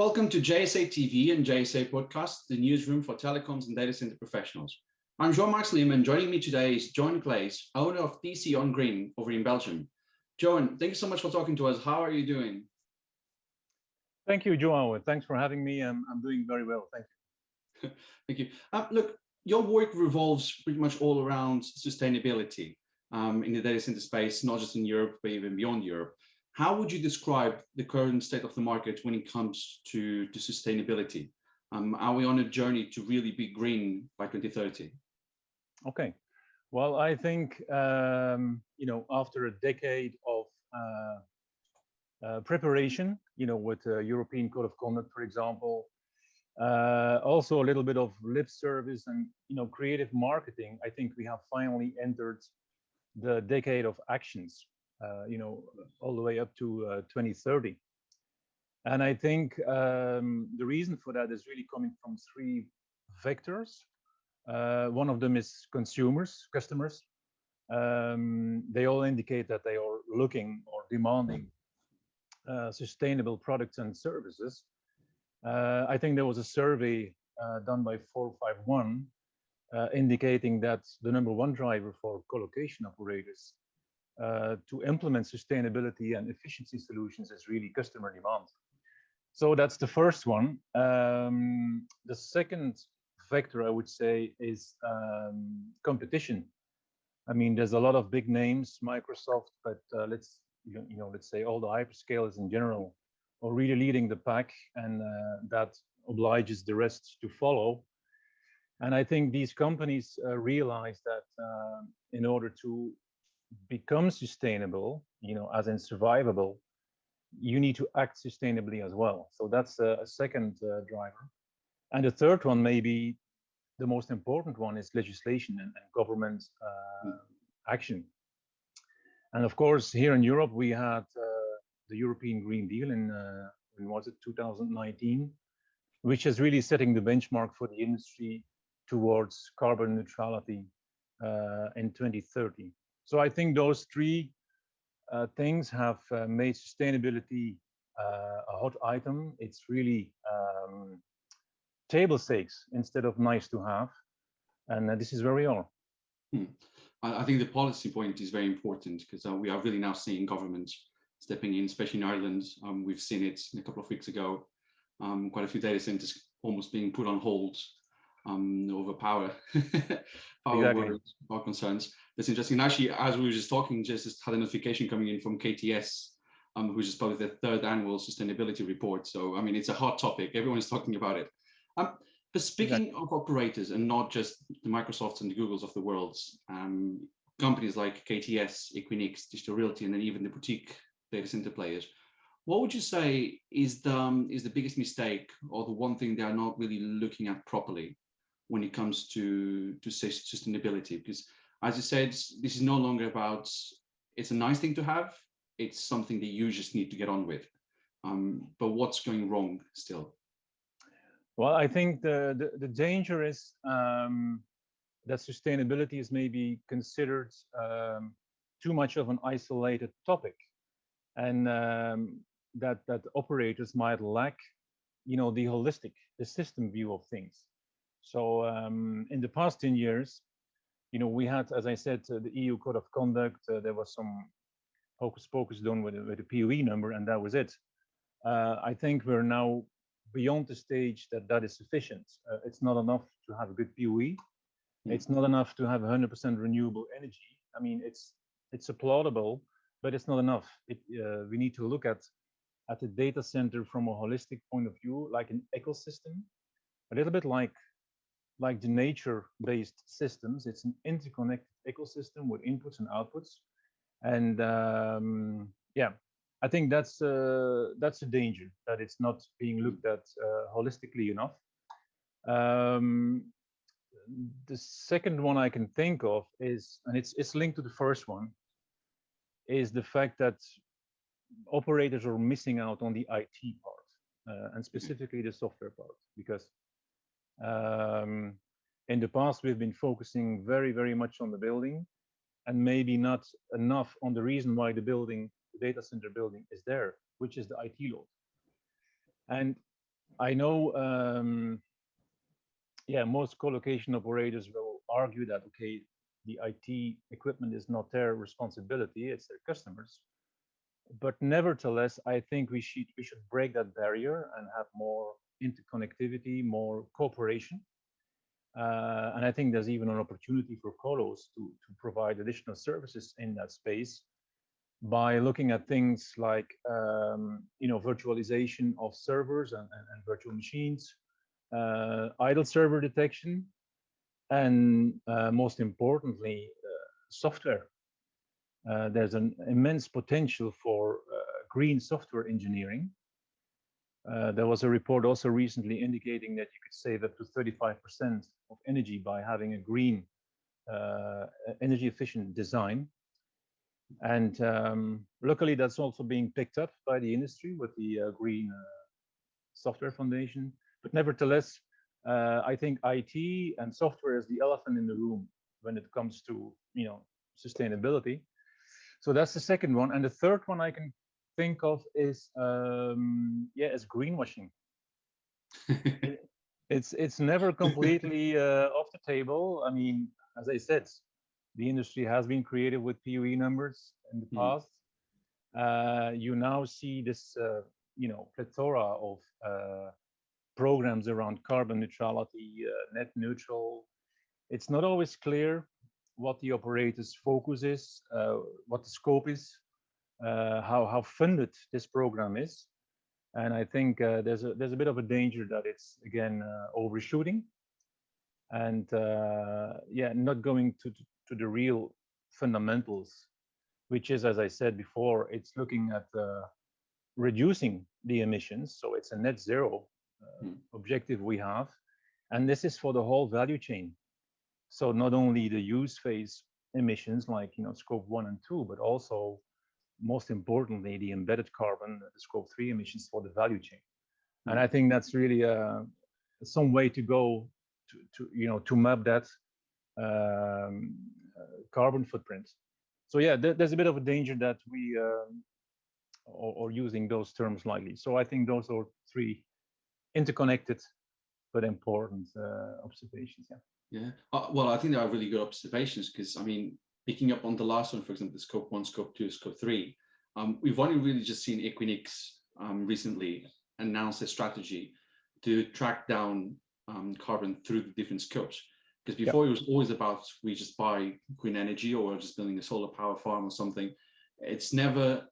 Welcome to JSA TV and JSA Podcast, the newsroom for telecoms and data center professionals. I'm João Marques Lima and joining me today is John Claes, owner of DC on Green over in Belgium. John, thank you so much for talking to us. How are you doing? Thank you, Joao. Thanks for having me. I'm, I'm doing very well. Thank you. thank you. Uh, look, your work revolves pretty much all around sustainability um, in the data center space, not just in Europe, but even beyond Europe. How would you describe the current state of the market when it comes to, to sustainability? Um, are we on a journey to really be green by 2030? Okay. Well, I think, um, you know, after a decade of uh, uh, preparation, you know, with the European Code of Conduct, for example, uh, also a little bit of lip service and, you know, creative marketing, I think we have finally entered the decade of actions you know, all the way up to uh, 2030. And I think um, the reason for that is really coming from three vectors. Uh, one of them is consumers, customers. Um, they all indicate that they are looking or demanding uh, sustainable products and services. Uh, I think there was a survey uh, done by 451 indicating that the number one driver for colocation operators uh, to implement sustainability and efficiency solutions is really customer demand. So that's the first one. Um, the second vector, I would say, is um, competition. I mean, there's a lot of big names, Microsoft, but uh, let's you know, let's say all the hyperscalers in general are really leading the pack, and uh, that obliges the rest to follow. And I think these companies uh, realize that uh, in order to become sustainable, you know, as in survivable, you need to act sustainably as well. So that's a, a second uh, driver. And the third one, maybe the most important one, is legislation and, and government uh, mm. action. And of course, here in Europe, we had uh, the European Green Deal in, uh, when was it, 2019, which is really setting the benchmark for the industry towards carbon neutrality uh, in 2030. So I think those three uh, things have uh, made sustainability uh, a hot item. It's really um, table stakes instead of nice to have. And uh, this is where we are. Hmm. I, think the policy point is very important because uh, we are really now seeing governments stepping in, especially in Ireland. Um, we've seen it a couple of weeks ago. Um, quite a few data centers almost being put on hold um, over power, power exactly. power concerns. That's interesting. actually, as we were just talking, just had a notification coming in from KTS, um, who just published their third annual sustainability report. So, I mean, it's a hot topic. Everyone is talking about it. Um, but speaking exactly. of operators and not just the Microsofts and the Googles of the world, um, companies like KTS, Equinix, Digital Realty, and then even the boutique data center players, what would you say is the, um, is the biggest mistake or the one thing they are not really looking at properly when it comes to to sustainability because as you said this is no longer about it's a nice thing to have it's something that you just need to get on with. Um, but what's going wrong still? Well i think the the, the danger is um, that sustainability is maybe considered um, too much of an isolated topic. And um, that that operators might lack you know the holistic the system view of things so um, in the past 10 years, you know, we had, as I said, uh, the EU Code of Conduct. Uh, there was some hocus pocus done with, with the PUE number, and that was it. Uh, I think we're now beyond the stage that that is sufficient. Uh, it's not enough to have a good PUE. Mm. It's not enough to have 100% renewable energy. I mean, it's it's applaudable, but it's not enough. It, uh, we need to look at at the data center from a holistic point of view, like an ecosystem, a little bit like like the nature-based systems. It's an interconnected ecosystem with inputs and outputs. And um, yeah, I think that's uh, that's a danger that it's not being looked at uh, holistically enough. Um, the second one I can think of is, and it's it's linked to the first one, is the fact that operators are missing out on the IT part, uh, and specifically the software part, because um, in the past, we've been focusing very, very much on the building and maybe not enough on the reason why the building, the data center building is there, which is the IT load. And I know, um, yeah, most co-location operators will argue that, okay, the IT equipment is not their responsibility, it's their customers. But nevertheless, I think we should, we should break that barrier and have more interconnectivity, more cooperation. Uh, and I think there's even an opportunity for colos to, to provide additional services in that space by looking at things like um, you know virtualization of servers and, and, and virtual machines, uh, idle server detection, and uh, most importantly, uh, software. Uh, there's an immense potential for uh, green software engineering. Uh, there was a report also recently indicating that you could save up to 35% of energy by having a green energy efficient design and um, luckily, that's also being picked up by the industry with the uh, Green uh, Software Foundation. But nevertheless, uh, I think IT and software is the elephant in the room when it comes to you know sustainability. So that's the second one, and the third one I can think of is um, yeah, as greenwashing. it's it's never completely uh, off the table. I mean, as I said, the industry has been created with PUE numbers in the mm. past. Uh, you now see this, uh, you know, plethora of uh, programs around carbon neutrality, uh, net neutral. It's not always clear what the operator's focus is, uh, what the scope is, how how funded this program is, and I think there's a there's a bit of a danger that it's again overshooting, and yeah, not going to to the real fundamentals, which is, as I said before, it's looking at uh, reducing the emissions. So it's a net zero uh, mm. objective we have. And this is for the whole value chain. So not only the use phase emissions like you know scope one and two, but also most importantly the embedded carbon, the scope three emissions for the value chain. And hmm. I think that's really uh, some way to go to, to you know to map that um, uh, carbon footprint. So yeah, th there's a bit of a danger that we um, are, using those terms lightly. So I think those are three interconnected but important uh, observations. Yeah. Yeah. Uh, well, I think they are really good observations because I mean, picking up on the last one, for example, the scope one, scope two, scope three, um, we've only really just seen Equinix um, recently announce a strategy to track down um, carbon through the different scopes. Because before yep. it was always about we just buy green energy or just building a solar power farm or something. It's never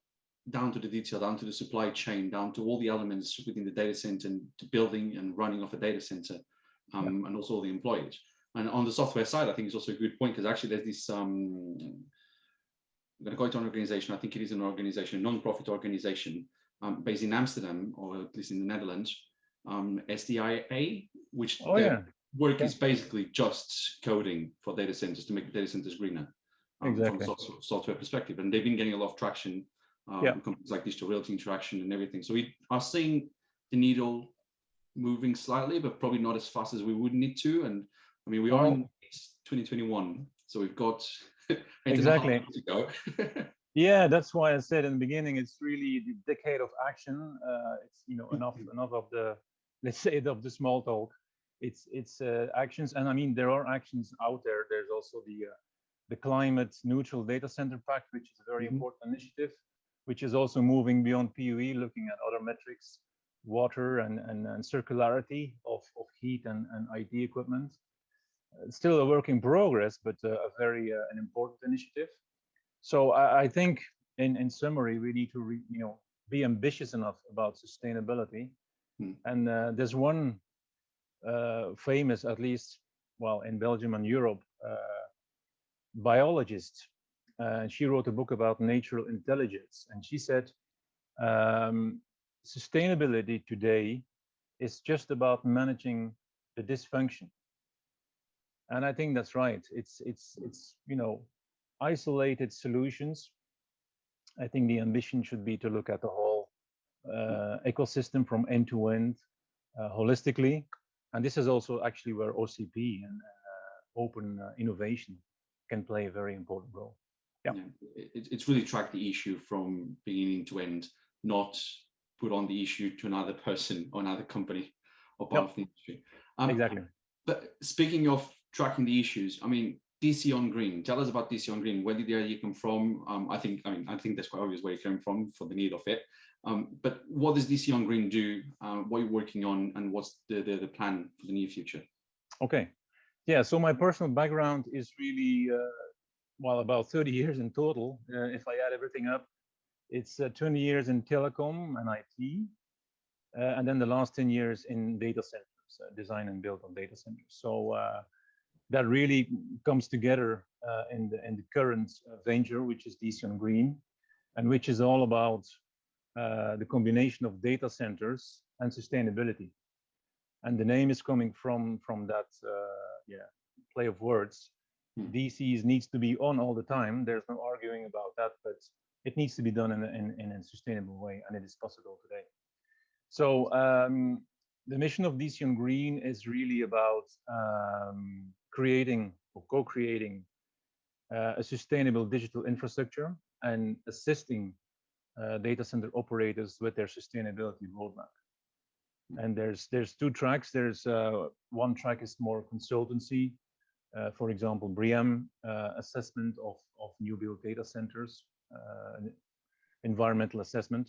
down to the detail, down to the supply chain, down to all the elements within the data center and to building and running of a data center, um, yep. and also all the employees. And on the software side, I think it's also a good point because actually there's this, um, I'm going to call it an organization, I think it is an organization, a non-profit organization um, based in Amsterdam, or at least in the Netherlands, um, SDIA, which oh, yeah work is basically just coding for data centers to make data centers greener um, exactly. from a software perspective. And they've been getting a lot of traction, um, yeah. companies like Digital Realty Interxion and everything. So we are seeing the needle moving slightly, but probably not as fast as we would need to. And I mean, we are in 2021, so we've got exactly to go. yeah, that's why I said in the beginning, it's really the decade of action. Uh, it's you know enough enough of the let's say of the small talk it's it's uh, actions and i mean there are actions out there there's also the uh, the climate neutral data center pact which is a very mm -hmm. important initiative which is also moving beyond pue looking at other metrics water and and, and circularity of, of heat and, and it equipment still a work in progress but uh, a very uh, an important initiative so I, I, think in in summary we need to re, you know be ambitious enough about sustainability mm. and uh, there's one uh, famous, at least, well, in Belgium and Europe, uh, biologist. Uh, and she wrote a book about natural intelligence. And she said, um, sustainability today is just about managing the dysfunction. And I think that's right. It's, it's, it's, you know, isolated solutions. I think the ambition should be to look at the whole uh, ecosystem from end to end uh, holistically and this is also actually where OCP and uh, open uh, innovation can play a very important role. Yeah, yeah it, it's really tracked the issue from beginning to end, not put on the issue to another person or another company or part Yep. of the industry. Um, exactly. But speaking of tracking the issues, I mean, DC on Green. Tell us about DC on Green. Where did the idea come from? Um, I think, I mean, I think that's quite obvious where it came from for the need of it. Um, but what does DC on Green do? Uh, what are you working on, and what's the, the the plan for the near future? Okay. Yeah, so my personal background is really, uh, well, about 30 years in total. Uh, if I add everything up, it's uh, 20 years in telecom and IT, uh, and then the last 10 years in data centers, uh, design and build of data centers. So that really comes together uh, in, the, in the current uh, venture, which is DC on Green, and which is all about uh, the combination of data centers and sustainability and the name is coming from from that uh, yeah play of words. Hmm. DCs needs to be on all the time. There's no arguing about that, but it needs to be done in a, in, in a sustainable way, and it is possible today. So um, the mission of DC on Green is really about um, creating or co-creating uh, a sustainable digital infrastructure and assisting uh, data center operators with their sustainability roadmap. And there's there's two tracks. There's uh, one track is more consultancy uh, for example BREEAM uh, assessment of of new build data centers uh, environmental assessment.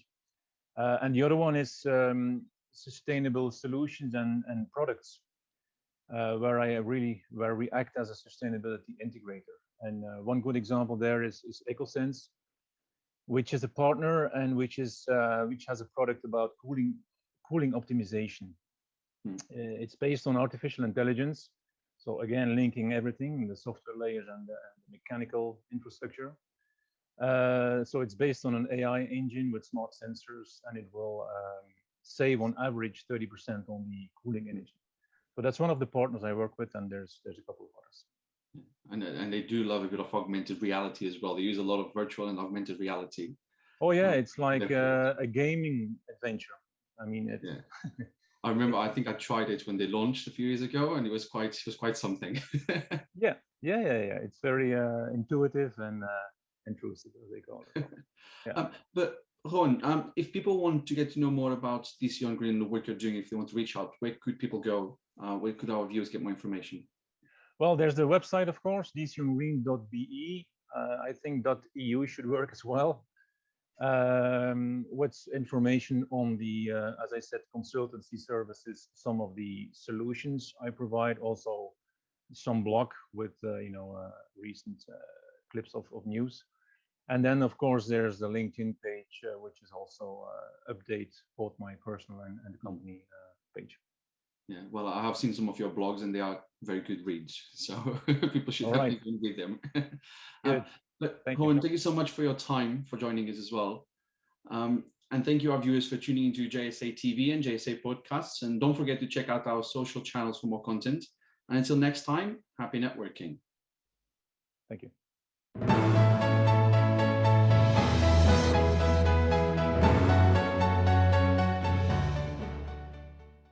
And the other one is um, sustainable solutions and and products uh, where I really where we act as a sustainability integrator and one good example there is is EkkoSense which is a partner and which is which has a product about cooling cooling optimization. Hmm. Uh, it's based on artificial intelligence. So again, linking everything, the software layers and the, and the mechanical infrastructure. Uh, so it's based on an AI engine with smart sensors, and it will um, save on average 30% on the cooling energy. So that's one of the partners I work with, and there's there's a couple of others. And, and they do love a bit of augmented reality as well. They use a lot of virtual and augmented reality. Oh yeah, Um, it's like uh, a gaming adventure. I mean, it, Yeah. I remember. I think I tried it when they launched a few years ago, and it was quite it was quite something. yeah, yeah, yeah, yeah. It's very uh, intuitive and uh, intrusive, as they call it. Yeah. um, but Ron, um, if people want to get to know more about DC on Green and the work you're doing, if they want to reach out, where could people go? Uh, where could our viewers get more information? Well, there's the website, of course, dcongreen.be. Uh, I think .eu should work as well. Um, what's information on the, uh, as I said, consultancy services, some of the solutions I provide, also some blog with, uh, you know, uh, recent uh, clips of, of news. And then, of course, there's the LinkedIn page, uh, which is also update both my personal and, and company page. Yeah, well, I have seen some of your blogs, and they are very good reads. So people should All definitely right. read them. Um, but Thank you, thank you so much for your time for joining us as well. Um, and thank you, our viewers, for tuning into JSA TV and JSA podcasts. And don't forget to check out our social channels for more content. And until next time, happy networking. Thank you.